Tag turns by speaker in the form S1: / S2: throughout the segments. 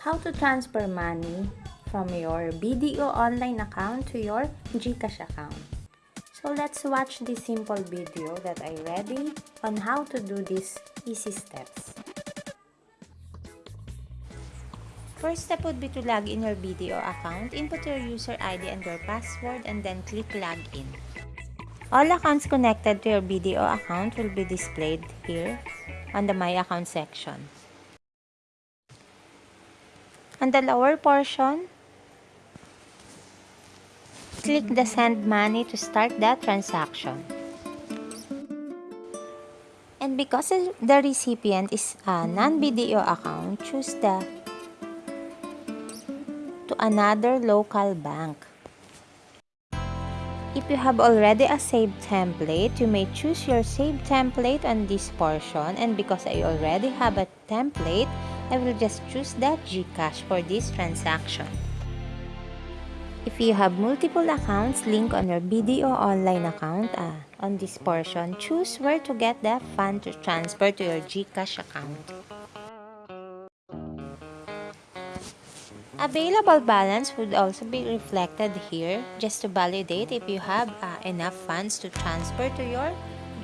S1: how to transfer money from your BDO online account to your GCash account. So let's watch this simple video that I ready on how to do these easy steps. First step would be to log in your BDO account, input your user ID and your password and then click login. All accounts connected to your BDO account will be displayed here on the My Account section. On the lower portion, click the Send Money to start the transaction. And because the recipient is a non-BDO account, choose the to another local bank. If you have already a saved template, you may choose your saved template on this portion and because I already have a template, I will just choose that GCash for this transaction. If you have multiple accounts linked on your BDO online account, uh, on this portion, choose where to get the fund to transfer to your GCash account. Available balance would also be reflected here just to validate if you have uh, enough funds to transfer to your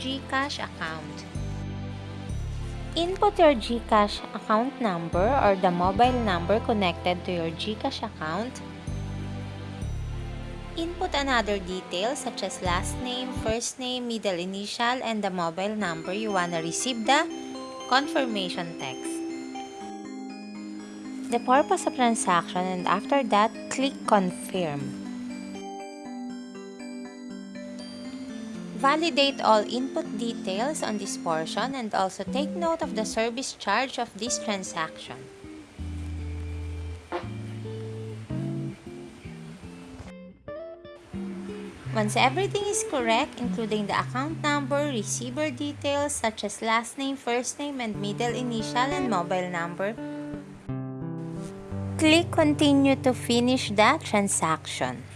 S1: GCash account. Input your GCash account number or the mobile number connected to your GCash account. Input another details such as last name, first name, middle initial, and the mobile number you want to receive the confirmation text. The purpose of transaction and after that, click confirm. Validate all input details on this portion and also take note of the service charge of this transaction. Once everything is correct, including the account number, receiver details such as last name, first name, and middle initial and mobile number, click continue to finish the transaction.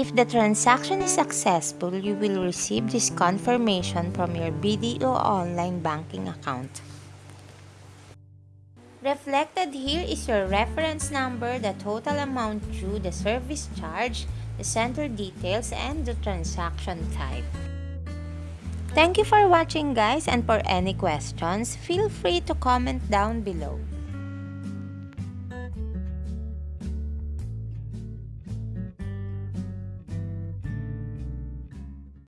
S1: If the transaction is successful, you will receive this confirmation from your BDO online banking account. Reflected here is your reference number, the total amount due, the service charge, the center details, and the transaction type. Thank you for watching guys and for any questions, feel free to comment down below.